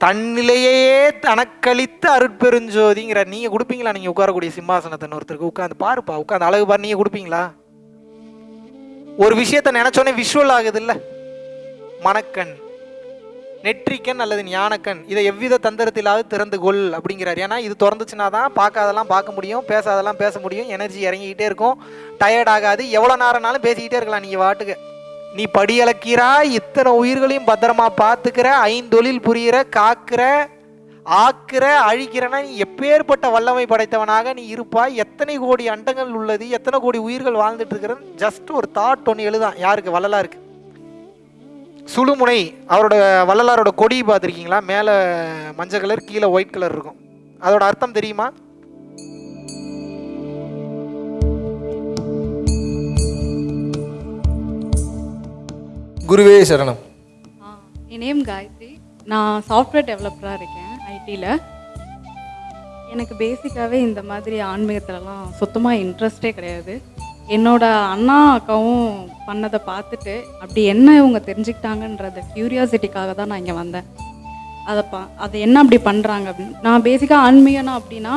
தன்னிலையே தனக்களித்த அருட்பெருஞ்சோதிங்கிற நீங்க கொடுப்பீங்களா? நீங்க உட்காரக்கூடிய சிம்மாசனத்தை ஒருத்தருக்கு உட்காந்து பாருப்பா உட்காந்து அழகு பாரு நீங்க கொடுப்பீங்களா? ஒரு விஷயத்த நினைச்சோன்னே விஷுவல் ஆகுது இல்ல மணக்கண் நெற்றிக்கண் அல்லது ஞானக்கண் இதை எவ்வித தந்திரத்திலாவது திறந்து கொள் அப்படிங்கிறார். ஏன்னா இது திறந்துச்சுன்னா தான் பார்க்காதெல்லாம் பார்க்க முடியும் பேசாதெல்லாம் பேச முடியும் எனர்ஜி இறங்கிக்கிட்டே இருக்கும் டயர்ட் ஆகாது எவ்வளோ நேரம்னாலும் பேசிக்கிட்டே இருக்கலாம் நீங்கள் வாட்டுக்கு நீ படியளக்கிறாய் இத்தனை உயிர்களையும் பத்திரமா பார்த்துக்கிற ஐந்தொழில் புரியிற காக்கிற ஆக்கிற அழிக்கிறனா நீ எப்பேற்பட்ட வல்லமை படைத்தவனாக நீ இருப்பாய். எத்தனை கோடி அண்டங்கள் உள்ளது எத்தனை கோடி உயிர்கள் வாழ்ந்துட்டு இருக்கிறது ஜஸ்ட் ஒரு தாட் ஒன்று எழுதான் யாருக்கு? வள்ளலாருக்கு. சுழுமுனை அவரோட வள்ளலாரோட கொடி பார்த்துருக்கீங்களா? மேலே மஞ்சள் கலர் கீழே ஒயிட் கலர் இருக்கும். அதோட அர்த்தம் தெரியுமா? குருவே சரணம். என் நேம் காயத்ரி. நான் சாஃப்ட்வேர் டெவலப்பராக இருக்கேன் ஐடியில் எனக்கு பேசிக்காகவே இந்த மாதிரி ஆன்மீகத்துலலாம் சுத்தமாக இன்ட்ரெஸ்டே கிடையாது. என்னோட அண்ணா அக்காவும் பண்ணதை பார்த்துட்டு அப்படி என்ன இவங்க தெரிஞ்சுக்கிட்டாங்கன்றத க்யூரியாசிட்டிக்காக தான் நான் இங்கே வந்தேன். அதை பா அதை என்ன அப்படி பண்ணுறாங்க அப்படின்னு நான் பேசிக்காக ஆன்மீகனா அப்படின்னா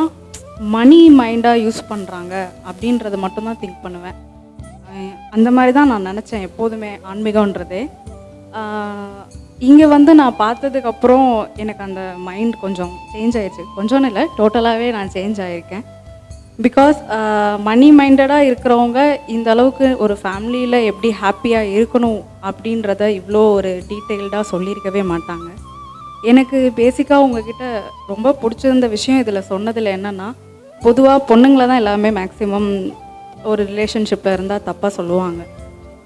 மணி மைண்டாக யூஸ் பண்ணுறாங்க அப்படின்றத மட்டும்தான் திங்க் பண்ணுவேன். அந்த மாதிரி தான் நான் நினச்சேன் எப்போதுமே ஆன்மீகன்றதே இங்கே வந்து நான் பார்த்ததுக்கப்புறம் எனக்கு அந்த மைண்ட் கொஞ்சம் சேஞ்ச் ஆயிடுச்சு கொஞ்சம்னு இல்லை டோட்டலாகவே நான் சேஞ்ச் ஆகியிருக்கேன் பிகாஸ் மணி மைண்டடாக இருக்கிறவங்க இந்த அளவுக்கு ஒரு ஃபேமிலியில் எப்படி ஹாப்பியாக இருக்கணும் அப்படின்றத இவ்வளோ ஒரு டீட்டெயில்டாக சொல்லியிருக்கவே மாட்டாங்க. எனக்கு பேசிக்காக உங்ககிட்ட ரொம்ப பிடிச்சிருந்த விஷயம் இதில் சொன்னதில் என்னென்னா பொதுவாக பொண்ணுங்களை தான் எல்லாமே மேக்ஸிமம் ஒரு ரிலேஷன்ஷிப்பில் இருந்தால் தப்பாக சொல்லுவாங்க.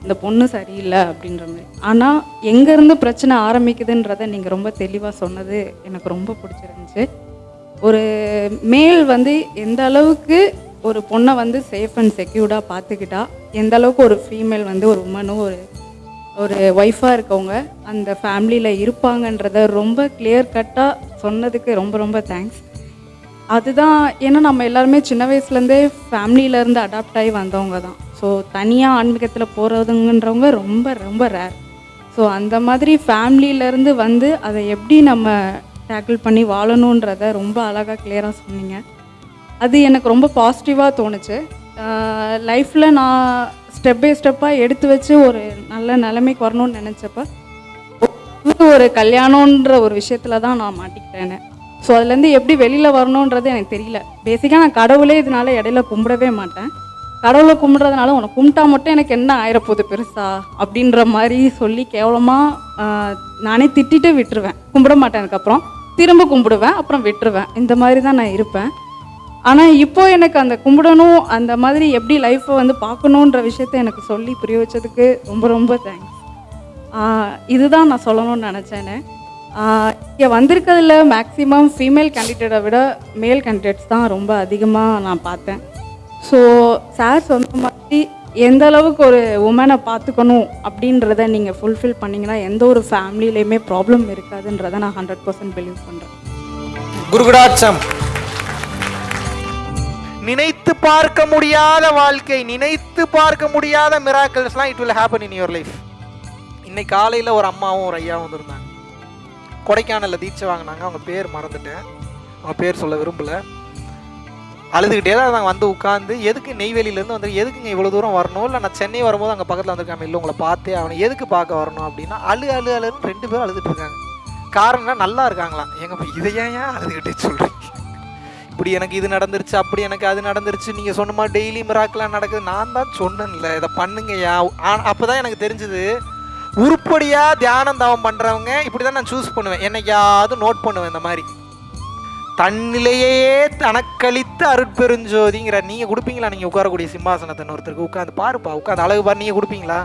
இந்த பொண்ணு சரியில்லை அப்படின்ற மாதிரி. ஆனால் எங்கேருந்து பிரச்சனை ஆரம்பிக்குதுன்றதை நீங்கள் ரொம்ப தெளிவாக சொன்னது எனக்கு ரொம்ப பிடிச்சிருந்துச்சு. ஒரு மேல் வந்து எந்த அளவுக்கு ஒரு பொண்ணை வந்து சேஃப் அண்ட் செக்யூர்டாக பார்த்துக்கிட்டா எந்த அளவுக்கு ஒரு ஃபீமேல் வந்து ஒரு உமனும் ஒரு ஒரு ஒய்ஃபாக இருக்கவங்க அந்த ஃபேமிலியில் இருப்பாங்கன்றத ரொம்ப கிளியர் கட்டாக சொன்னதுக்கு ரொம்ப ரொம்ப தேங்க்ஸ் அதுதான் ஏன்னா நம்ம எல்லாருமே சின்ன வயசுலேருந்தே ஃபேமிலியிலேருந்து அடாப்ட் ஆகி வந்தவங்க தான். ஸோ தனியாக ஆன்மீகத்தில் போகிறதுங்கன்றவங்க ரொம்ப ரொம்ப ரேர் ஸோ அந்த மாதிரி ஃபேமிலியிலேருந்து வந்து அதை எப்படி நம்ம டேக்கிள் பண்ணி வாழணுன்றத ரொம்ப அழகாக கிளியராக சொன்னீங்க. அது எனக்கு ரொம்ப பாசிட்டிவாக தோணுச்சு. லைஃப்பில் நான் ஸ்டெப் பை ஸ்டெப்பாக எடுத்து வச்சு ஒரு நல்ல நிலைமைக்கு வரணும்னு நினச்சப்ப ஒரு கல்யாணன்ற ஒரு விஷயத்துல தான் நான் மாட்டிக்கிட்டேன். ஸோ அதுலேருந்து எப்படி வெளியில் வரணுன்றது எனக்கு தெரியல. பேசிக்காக நான் கடவுளே இதனால இடையில கும்பிடவே மாட்டேன். கடவுளை கும்பிட்றதுனால உனக்கு கும்பிட்டா மட்டும் எனக்கு என்ன ஆயிரப்போகுது பெருசா? அப்படின்ற மாதிரி சொல்லி கேவலமாக நானே திட்டிட்டு விட்டுருவேன். கும்பிட மாட்டேன் அதுக்கப்புறம். திரும்ப கும்பிடுவேன் அப்புறம் விட்டுருவேன். இந்த மாதிரி தான் நான் இருப்பேன். ஆனால் இப்போ எனக்கு அந்த கும்பிடணும் அந்த மாதிரி எப்படி லைஃப்பை வந்து பார்க்கணுன்ற விஷயத்த எனக்கு சொல்லி புரிய வச்சதுக்கு ரொம்ப ரொம்ப தேங்க்ஸ் இதுதான் நான் சொல்லணும்னு நினச்சேன்னு இங்கே வந்திருக்கிறதுல மேக்ஸிமம் ஃபீமேல் கேண்டிடேட்டை விட மேல் கேண்டிடேட்ஸ் தான் ரொம்ப அதிகமாக நான் பார்த்தேன். ஸோ சார் சொன்ன மாதிரி எந்த அளவுக்கு ஒரு உமனை பார்த்துக்கணும் அப்படின்றத நீங்கள் ஃபுல்ஃபில் பண்ணிங்கன்னா எந்த ஒரு ஃபேமிலியிலையுமே ப்ராப்ளம் இருக்காதுன்றதை நான் ஹண்ட்ரட் பர்சன்ட் பிலீவ் பண்ணுறேன் குருகுடாட்சம். நினைத்து பார்க்க முடியாத வாழ்க்கை நினைத்து பார்க்க முடியாத மிராக்கல்ஸ்லாம் it will happen in your life இன்னைக்கு காலையில் ஒரு அம்மாவும் ஒரு ஐயாவும் வந்திருந்தாங்க. கொடைக்கானலில் தீட்சை வாங்கினாங்க அவங்க பேர் மறந்துட்டேன். அவங்க பேர் சொல்ல விரும்பல. அழுதுகிட்டே தான் நாங்கள் வந்து உட்காந்து எதுக்கு நெய்வேலியிலேருந்து வந்து எதுக்குங்க இவ்வளோ தூரம் வரணும்? இல்லை நான் சென்னை வரும்போது அங்கே பக்கத்தில் வந்திருக்காம இல்லை உங்களை பார்த்தே அவனை எதுக்கு பார்க்க வரணும் அப்படின்னா அழு அழு அழுன்னு ரெண்டு பேரும் அழுதுட்டு இருக்காங்க. காரணம்னா நல்லா இருக்காங்களாம். எங்க இதை ஏன் ஏன் அழுதுகிட்டே சொல்கிறீங்க இப்படி எனக்கு இது நடந்துருச்சு அப்படி எனக்கு அது நடந்துருச்சு நீங்கள் சொன்ன மாதிரி டெய்லி மிராக்கெலாம் நடக்குது. நான் தான் சொன்னேன்ல இதை பண்ணுங்கய்யா. அப்போ தான் எனக்கு தெரிஞ்சது உருப்படியாக தியானம் தவம் பண்ணுறவங்க இப்படி தான் நான் சூஸ் பண்ணுவேன். என்னைக்காவது நோட் பண்ணுவேன் இந்த மாதிரி. தன்னிலையே தனக்களித்த அருட்பெருஞ்சோதிங்கிற நீங்கள் கொடுப்பீங்களா? நீங்கள் உட்காரக்கூடிய சிம்மாசனத்தை ஒருத்தருக்கு உட்காந்து பாருப்பா உட்காந்து அழகு பாரு நீங்கள் கொடுப்பீங்களா?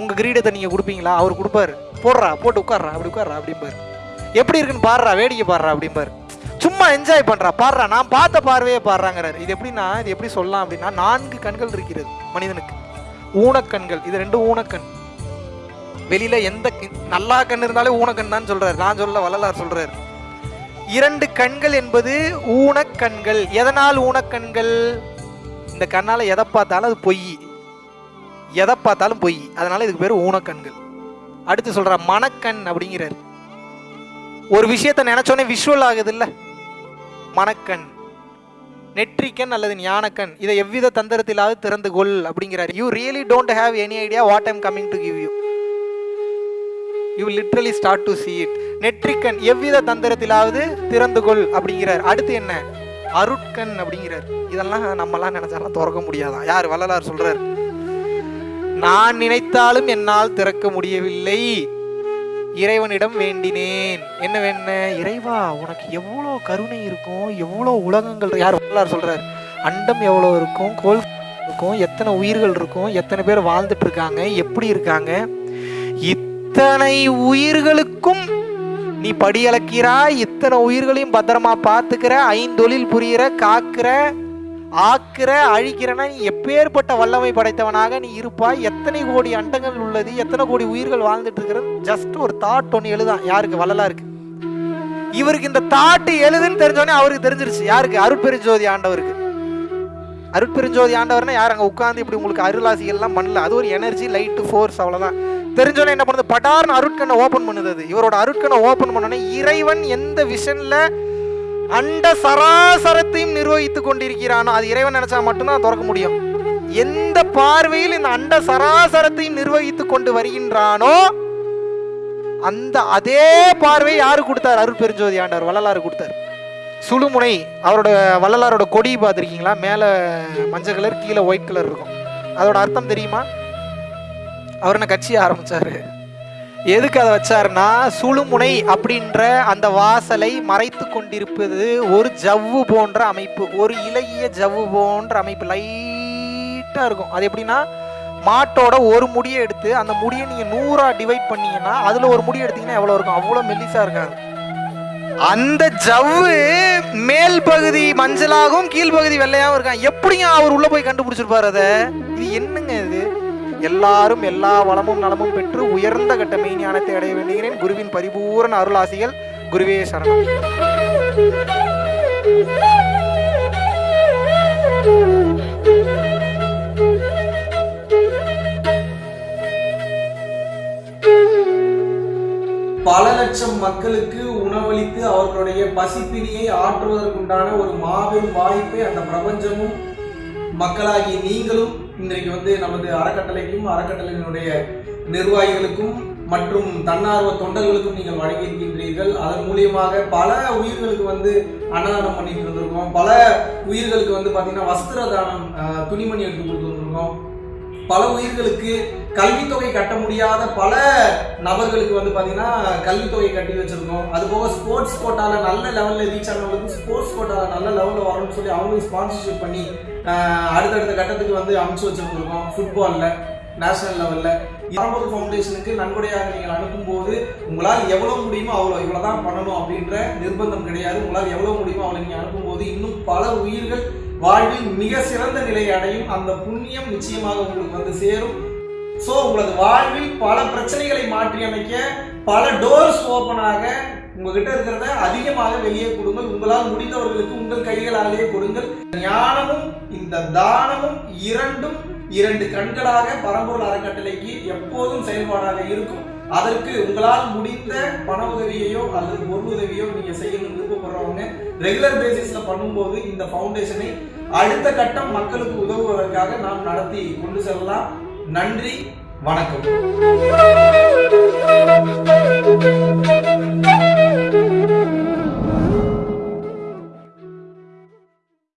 உங்கள் கிரீடத்தை நீங்கள் கொடுப்பீங்களா? அவர் கொடுப்பாரு. போடுறா போட்டு உட்கார்றா அப்படி உட்கார்றா அப்படிம்பாரு. எப்படி இருக்குன்னு பாடுறா வேடிக்கை பாடுறா அப்படிம்பாரு. சும்மா என்ஜாய் பண்ணுறா பாடுறா நான் பார்த்த பார்வையே பாடுறாங்கிறாரு இது எப்படின்னா இது எப்படி சொல்லலாம் அப்படின்னா நான்கு கண்கள் இருக்கிறது மனிதனுக்கு. ஊனக்கண்கள் இது ரெண்டு ஊனக்கண். வெளியில எந்த நல்லா கண் இருந்தாலே ஊனக்கண் தான் சொல்றாரு. நான் சொல்ல வள்ளலார் சொல்றாரு. இரண்டு கண்கள் என்பது ஊனக்கண்கள் எதனால் ஊனக்கண்கள் இந்த கண்ணால எதை பார்த்தாலும் அது பொய். எதை பார்த்தாலும் பொய். அதனால இதுக்கு பேர் ஊனக்கண்கள் அடுத்து சொல்ற மனக்கண் அப்படிங்கிறாரு. ஒரு விஷயத்த நினைச்சோன்னே விஷுவல் ஆகுது இல்ல மணக்கண் நெற்றிக்கண் அல்லது ஞானக்கண் இதை எவ்வித தந்திரத்திலாவது திறந்து கொள் அப்படிங்கிறார். You really don't have any idea what I'm coming to give you you literally start to see it நெற்றிக்கண் எவ்வித தந்திரத்திலாவது திறந்து கொள் அப்படிங்கிறார். அடுத்து என்ன? அருட்கண் அப்படிங்கிறார். இதெல்லாம் நம்மலாம் நினைச்சாலாம் திறக்க முடியாதான் யார் வள்ளலார் சொல்றார்? நான் நினைத்தாலும் என்னால் திறக்க முடியவில்லை. இறைவனிடம் வேண்டினேன். என்ன வேண இறைவா உனக்கு எவ்வளோ கருணை இருக்கும்? எவ்வளோ உலகங்கள் யார் வள்ளலார் சொல்றார்? அண்டம் எவ்வளோ இருக்கும்? கோல் இருக்கும்? எத்தனை உயிர்கள் இருக்கும்? எத்தனை பேர் வாழ்ந்துட்டு இருக்காங்க? எப்படி இருக்காங்க? இத்தனை உயிர்களுக்கும் நீ படியளக்கிறாய். இத்தனை உயிர்களையும் பத்திரமா பார்த்துக்கிற ஐந்தொழில் புரியிற காக்கிற ஆக்கிற அழிக்கிறனா நீ எப்பேற்பட்ட வல்லமை படைத்தவனாக நீ இருப்பாய். எத்தனை கோடி அண்டங்கள் உள்ளது எத்தனை கோடி உயிர்கள் வாழ்ந்துட்டு இருக்கிறது. ஜஸ்ட் ஒரு தாட் ஒன்று எழுதான் யாருக்கு? வள்ளலாருக்கு. இவருக்கு இந்த தாட்டு எழுதுன்னு தெரிஞ்சோடனே அவருக்கு தெரிஞ்சிருச்சு. யாருக்கு? அருட்பெருஞ்சோதி ஆண்டவருக்கு. அருட்பெருஞ்சோதி ஆண்டவர்னா யார்? அங்கே உட்காந்து இப்படி உங்களுக்கு அருளாசிகள்லாம் பண்ணல. அது ஒரு எனர்ஜி லைட்டு ஃபோர்ஸ் அவ்வளோதான் தெரிஞ்சோன்னே என்ன பண்ணுது? பட்டார்னு அருட்கண்ணை ஓப்பன் பண்ணுது. அது இவரோட அருட்கண்ணை ஓப்பன் பண்ணோன்னே இறைவன் எந்த விஷன்ல அண்ட சராசரத்தையும் நிர்வகித்துக் கொண்டிருக்கிறானோ அது இறைவன் நினைச்சா மட்டும்தான் திறக்க முடியும். எந்த பார்வையில் இந்த அண்ட சராசரத்தையும் நிர்வகித்து கொண்டு வருகின்றானோ அந்த அதே பார்வை யாரு கொடுத்தார்? அருள் பெருஞ்சோதி ஆண்டவர் வள்ளலாறு கொடுத்தார். சுழுமுனை அவரோட வள்ளலாரோட கொடி பார்த்துருக்கீங்களா? மேலே மஞ்சள் கலர் கீழே ஒயிட் கலர் இருக்கும். அதோட அர்த்தம் தெரியுமா? அவர் என்ன கட்சி ஆரம்பிச்சாரு? எதுக்கு அதை வச்சாருன்னா சுழுமுனை அப்படின்ற அந்த வாசலை மறைத்து கொண்டிருப்பது ஒரு ஜவ்வு போன்ற அமைப்பு ஒரு இலகிய ஜவ்வு போன்ற அமைப்பு. லைட்டாக இருக்கும். அது எப்படின்னா மாட்டோட ஒரு முடியை எடுத்து அந்த முடியை நீங்கள் நூறா டிவைட் பண்ணீங்கன்னா அதில் ஒரு முடி எடுத்தீங்கன்னா எவ்வளோ இருக்கும்? அவ்வளோ மெல்லிசா இருக்காது. அந்த ஜவ்வு மேல் பகுதி மஞ்சளாகவும் கீழ்ப்பகுதி வெள்ளையாகவும் இருக்கான் எப்படிங்க அவர் உள்ள போய் கண்டுபிடிச்சிருப்பாரு அதை? இது என்னங்க இது? எல்லாரும் எல்லா வளமும் நலமும் பெற்று உயர்ந்த கட்ட மெய்ஞானத்தை அடைய வேண்டுகிறேன். குருவின் பரிபூரண அருளாசிகள் குருவே சரணம். பல லட்சம் மக்களுக்கு உணவளித்து அவர்களுடைய பசிப்பினியை ஆற்றுவதற்குண்டான ஒரு மாபெரும் வாய்ப்பை அந்த பிரபஞ்சமும் மக்களாகி நீங்களும் இன்றைக்கு வந்து நமது அறக்கட்டளைக்கும் அறக்கட்டளையினுடைய நிர்வாகிகளுக்கும் மற்றும் தன்னார்வ தொண்டர்களுக்கும் நீங்கள் வழங்கியிருக்கின்றீர்கள். அதன் மூலியமாக பல உயிர்களுக்கு வந்து அன்னதானம் பண்ணிட்டு இருந்திருக்கோம். பல உயிர்களுக்கு வந்து பார்த்தீங்கன்னா வஸ்திர தானம் துணிமணி எடுத்து கொடுத்துருந்துருக்கோம் பல உயிர்களுக்கு கல்வித்தொகை கட்ட முடியாத பல நபர்களுக்கு வந்து பார்த்தீங்கன்னா கல்வித்தொகை கட்டி வச்சிருக்கோம். அது போக ஸ்போர்ட்ஸ் கோட்டாவில் நல்ல லெவலில் ரீச் ஆனவங்களுக்கு ஸ்போர்ட்ஸ் கோட்டாவில் நல்ல லெவலில் வரணும்னு சொல்லி அவங்களும் ஸ்பான்சர்ஷிப் பண்ணி அடுத்தடுத்த கட்டத்துக்கு வந்து அனுப்பிச்சு வச்சிருந்துருக்கோம் ஃபுட்பாலில் நேஷனல் லெவலில் பரம்பொருள் ஃபவுண்டேஷனுக்கு நன்கொடையாக நீங்கள் அனுப்பும்போது உங்களால் எவ்வளோ முடியுமோ அவ்வளோ இவ்வளோ தான் பண்ணணும் அப்படின்ற நிர்பந்தம் கிடையாது. உங்களால் எவ்வளோ முடியுமோ அவ்வளோ நீங்கள் அனுப்பும்போது இன்னும் பல உயிர்கள் வாழ்வில் மிக சிறந்த நிலையை அடையும் அந்த புண்ணியம் நிச்சயமாக உங்களுக்கு வந்து சேரும். ஸோ உங்களது வாழ்வில் பல பிரச்சனைகளை மாற்றி அமைக்க பல டோர்ஸ் ஓப்பனாக உங்ககிட்ட இருக்கிறத அதிகமாக வெளியே கொடுங்கள். உங்களால் முடிந்தவர்களுக்கு உங்கள் கைகளாலேயே கொடுங்கள். ஞானமும் இந்த தானமும் இரண்டும் இரண்டு கண்களாக பரம்பூர் அறக்கட்டளைக்கு எப்போதும் செயல்பாடாக இருக்கும். அதற்கு உங்களால் முடிந்த பண உதவியையோ அல்லது பொருள் உதவியோ நீங்க செய்யணும்னு விருப்பப்படுறவங்க ரெகுலர் பேசிஸ்ல பண்ணும்போது இந்த ஃபவுண்டேஷனை அடுத்த கட்டம் மக்களுக்கு உதவுவதற்காக நாம் நடத்தி கொண்டு செல்லலாம். நன்றி வணக்கம்.